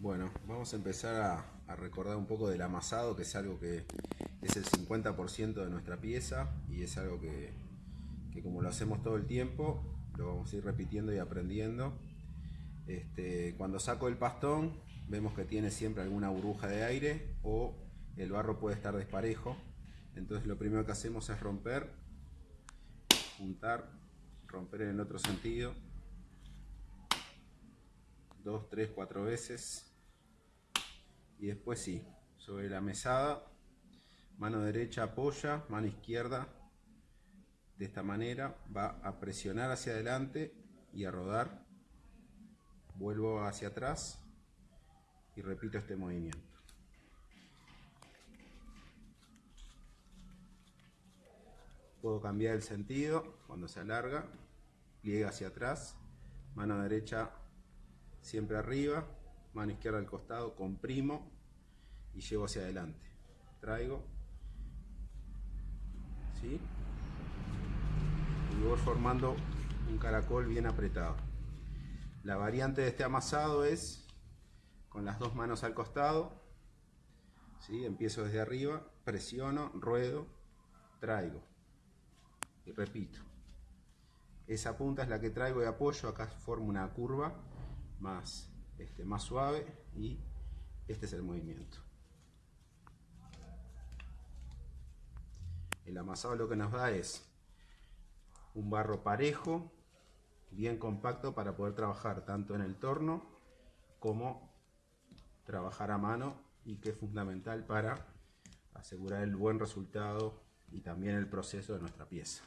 Bueno, vamos a empezar a, recordar un poco del amasado, que es algo que es el 50% de nuestra pieza y es algo que, que, como lo hacemos todo el tiempo, lo vamos a ir repitiendo y aprendiendo. Este, cuando saco el pastón, vemos que tiene siempre alguna burbuja de aire o el barro puede estar desparejo. Entonces lo primero que hacemos es romper, juntar, romper en el otro sentido, dos, tres, cuatro veces y después sí, sobre la mesada, mano derecha apoya, mano izquierda de esta manera, va a presionar hacia adelante y a rodar, vuelvo hacia atrás y repito este movimiento. Puedo cambiar el sentido cuando se alarga, pliegue hacia atrás, mano derecha siempre arriba, mano izquierda al costado, comprimo y llevo hacia adelante. Traigo, ¿sí? Y voy formando un caracol bien apretado. La variante de este amasado es con las dos manos al costado, ¿sí? empiezo desde arriba, presiono, ruedo, traigo y repito. Esa punta es la que traigo y apoyo, acá formo una curva más este, más suave y este es el movimiento. El amasado lo que nos da es un barro parejo, bien compacto para poder trabajar tanto en el torno como trabajar a mano y que es fundamental para asegurar el buen resultado y también el proceso de nuestra pieza.